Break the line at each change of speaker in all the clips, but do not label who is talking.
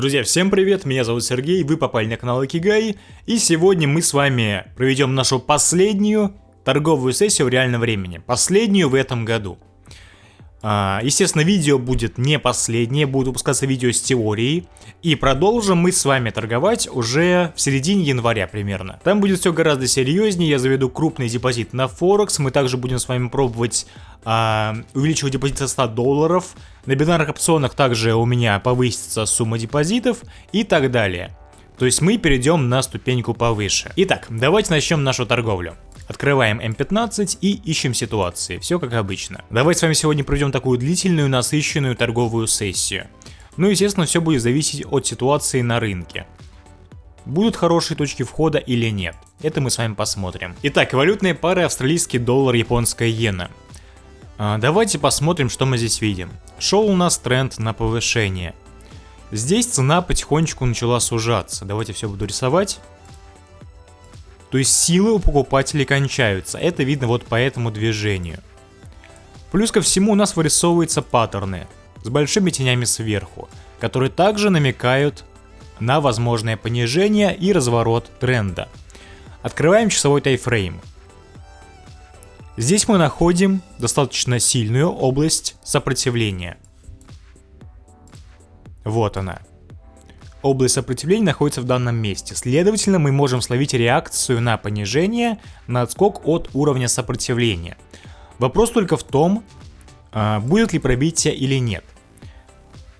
Друзья, всем привет, меня зовут Сергей, вы попали на канал Акигай, и сегодня мы с вами проведем нашу последнюю торговую сессию в реальном времени, последнюю в этом году. А, естественно, видео будет не последнее, будут выпускаться видео с теорией. И продолжим мы с вами торговать уже в середине января примерно. Там будет все гораздо серьезнее, я заведу крупный депозит на Форекс. Мы также будем с вами пробовать а, депозит со 100 долларов. На бинарных опционах также у меня повысится сумма депозитов и так далее. То есть мы перейдем на ступеньку повыше. Итак, давайте начнем нашу торговлю. Открываем М15 и ищем ситуации, все как обычно. Давайте с вами сегодня проведем такую длительную, насыщенную торговую сессию. Ну, естественно, все будет зависеть от ситуации на рынке. Будут хорошие точки входа или нет? Это мы с вами посмотрим. Итак, валютные пары австралийский доллар, японская иена. А, давайте посмотрим, что мы здесь видим. Шел у нас тренд на повышение. Здесь цена потихонечку начала сужаться. Давайте все буду рисовать. То есть силы у покупателей кончаются. Это видно вот по этому движению. Плюс ко всему у нас вырисовываются паттерны с большими тенями сверху, которые также намекают на возможное понижение и разворот тренда. Открываем часовой тайфрейм. Здесь мы находим достаточно сильную область сопротивления. Вот она. Область сопротивления находится в данном месте. Следовательно, мы можем словить реакцию на понижение, на отскок от уровня сопротивления. Вопрос только в том, а, будет ли пробитие или нет.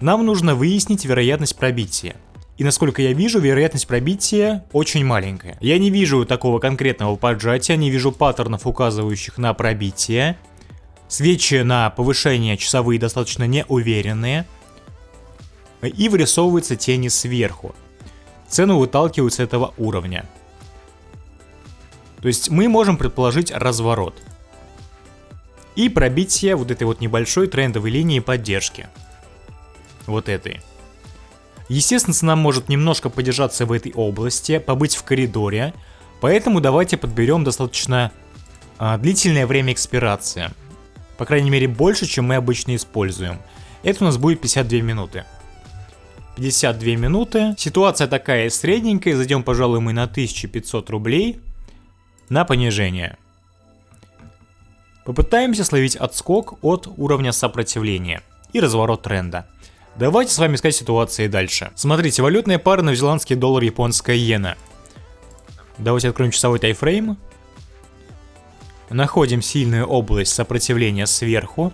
Нам нужно выяснить вероятность пробития. И насколько я вижу, вероятность пробития очень маленькая. Я не вижу такого конкретного поджатия, не вижу паттернов, указывающих на пробитие. Свечи на повышение часовые достаточно неуверенные и вырисовываются тени сверху. Цену выталкивают с этого уровня. То есть мы можем предположить разворот. И пробитие вот этой вот небольшой трендовой линии поддержки. Вот этой. Естественно, цена может немножко подержаться в этой области, побыть в коридоре. Поэтому давайте подберем достаточно а, длительное время экспирации. По крайней мере больше, чем мы обычно используем. Это у нас будет 52 минуты. 52 минуты. Ситуация такая средненькая. Зайдем, пожалуй, мы на 1500 рублей на понижение. Попытаемся словить отскок от уровня сопротивления и разворот тренда. Давайте с вами искать ситуации дальше. Смотрите, валютная пара новозеландский доллар, японская иена. Давайте откроем часовой тайфрейм. Находим сильную область сопротивления сверху.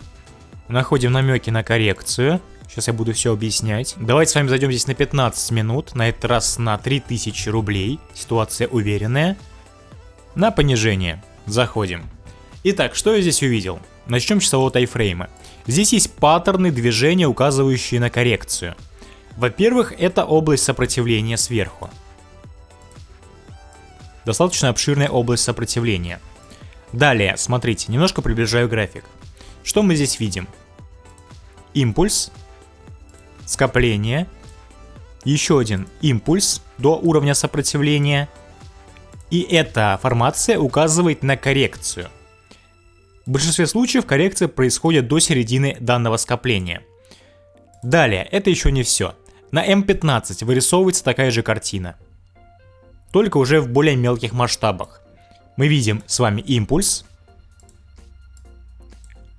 Находим намеки на коррекцию. Сейчас я буду все объяснять. Давайте с вами зайдем здесь на 15 минут, на этот раз на 3000 рублей. Ситуация уверенная. На понижение. Заходим. Итак, что я здесь увидел? Начнем с часового тайфрейма. Здесь есть паттерны движения, указывающие на коррекцию. Во-первых, это область сопротивления сверху. Достаточно обширная область сопротивления. Далее, смотрите, немножко приближаю график. Что мы здесь видим? Импульс, скопление, еще один импульс до уровня сопротивления, и эта формация указывает на коррекцию. В большинстве случаев коррекция происходит до середины данного скопления. Далее, это еще не все. На М15 вырисовывается такая же картина. Только уже в более мелких масштабах. Мы видим с вами импульс.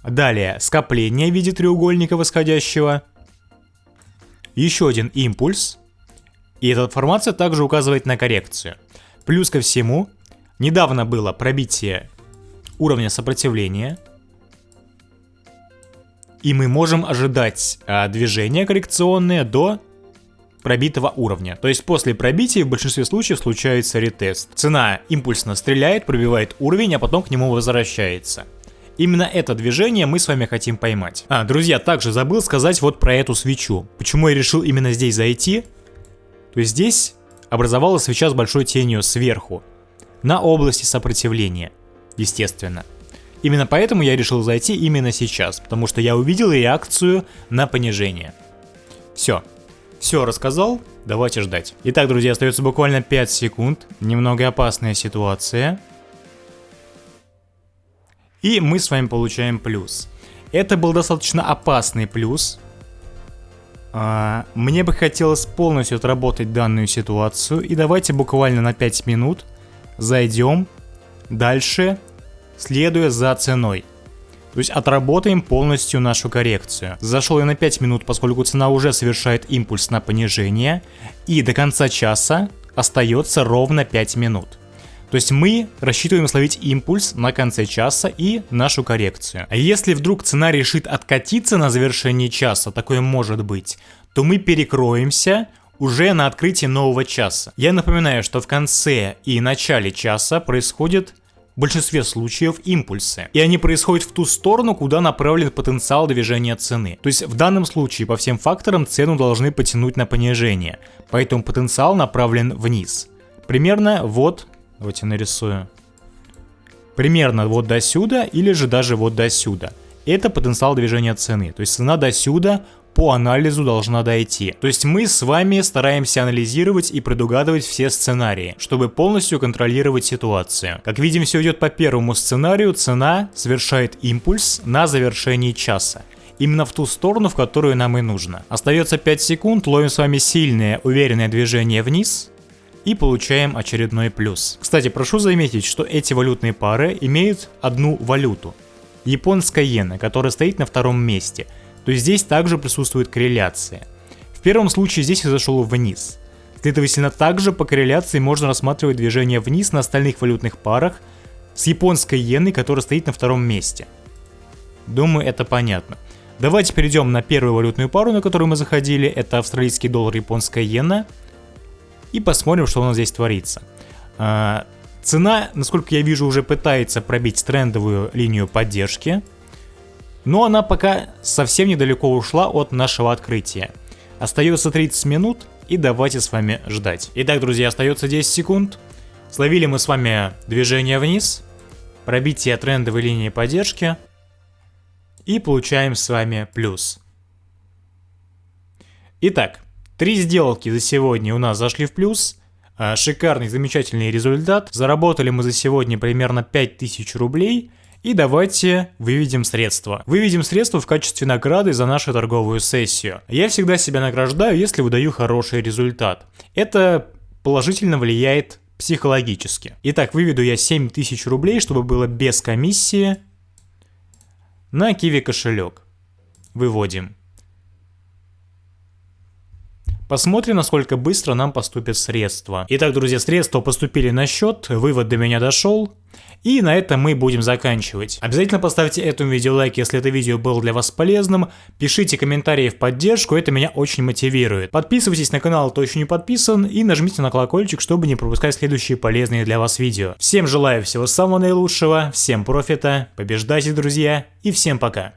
Далее скопление в виде треугольника восходящего еще один импульс, и эта формация также указывает на коррекцию. Плюс ко всему, недавно было пробитие уровня сопротивления, и мы можем ожидать а, движения коррекционные до пробитого уровня. То есть после пробития в большинстве случаев случается ретест. Цена импульсно стреляет, пробивает уровень, а потом к нему возвращается. Именно это движение мы с вами хотим поймать. А, друзья, также забыл сказать вот про эту свечу. Почему я решил именно здесь зайти? То есть здесь образовалась свеча с большой тенью сверху. На области сопротивления, естественно. Именно поэтому я решил зайти именно сейчас, потому что я увидел реакцию на понижение. Все. Все рассказал, давайте ждать. Итак, друзья, остается буквально 5 секунд. Немного опасная ситуация. И мы с вами получаем плюс. Это был достаточно опасный плюс. А, мне бы хотелось полностью отработать данную ситуацию. И давайте буквально на 5 минут зайдем дальше, следуя за ценой. То есть отработаем полностью нашу коррекцию. Зашел я на 5 минут, поскольку цена уже совершает импульс на понижение. И до конца часа остается ровно 5 минут. То есть мы рассчитываем словить импульс на конце часа и нашу коррекцию. А если вдруг цена решит откатиться на завершении часа, такое может быть, то мы перекроемся уже на открытии нового часа. Я напоминаю, что в конце и начале часа происходит в большинстве случаев импульсы. И они происходят в ту сторону, куда направлен потенциал движения цены. То есть в данном случае по всем факторам цену должны потянуть на понижение. Поэтому потенциал направлен вниз. Примерно вот Давайте нарисую. Примерно вот до сюда или же даже вот до сюда. Это потенциал движения цены. То есть цена до сюда по анализу должна дойти. То есть мы с вами стараемся анализировать и предугадывать все сценарии, чтобы полностью контролировать ситуацию. Как видим, все идет по первому сценарию, цена совершает импульс на завершении часа именно в ту сторону, в которую нам и нужно. Остается 5 секунд, ловим с вами сильное, уверенное движение вниз, и получаем очередной плюс. Кстати, прошу заметить, что эти валютные пары имеют одну валюту. Японская иена, которая стоит на втором месте. То есть здесь также присутствует корреляция. В первом случае здесь я зашел вниз. Следовательно, также по корреляции можно рассматривать движение вниз на остальных валютных парах с японской иеной, которая стоит на втором месте. Думаю, это понятно. Давайте перейдем на первую валютную пару, на которую мы заходили. Это австралийский доллар, японская иена и посмотрим, что у нас здесь творится. А, цена, насколько я вижу, уже пытается пробить трендовую линию поддержки, но она пока совсем недалеко ушла от нашего открытия. Остается 30 минут, и давайте с вами ждать. Итак, друзья, остается 10 секунд. Словили мы с вами движение вниз, пробитие трендовой линии поддержки, и получаем с вами плюс. Итак, Три сделки за сегодня у нас зашли в плюс. А, шикарный, замечательный результат. Заработали мы за сегодня примерно 5000 рублей. И давайте выведем средства. Выведем средства в качестве награды за нашу торговую сессию. Я всегда себя награждаю, если выдаю хороший результат. Это положительно влияет психологически. Итак, выведу я 7000 рублей, чтобы было без комиссии на Киви кошелек. Выводим. Посмотрим, насколько быстро нам поступят средства. Итак, друзья, средства поступили на счет, вывод до меня дошел. И на этом мы будем заканчивать. Обязательно поставьте этому видео лайк, если это видео было для вас полезным. Пишите комментарии в поддержку, это меня очень мотивирует. Подписывайтесь на канал, кто еще не подписан, и нажмите на колокольчик, чтобы не пропускать следующие полезные для вас видео. Всем желаю всего самого наилучшего, всем профита, побеждайте, друзья, и всем пока.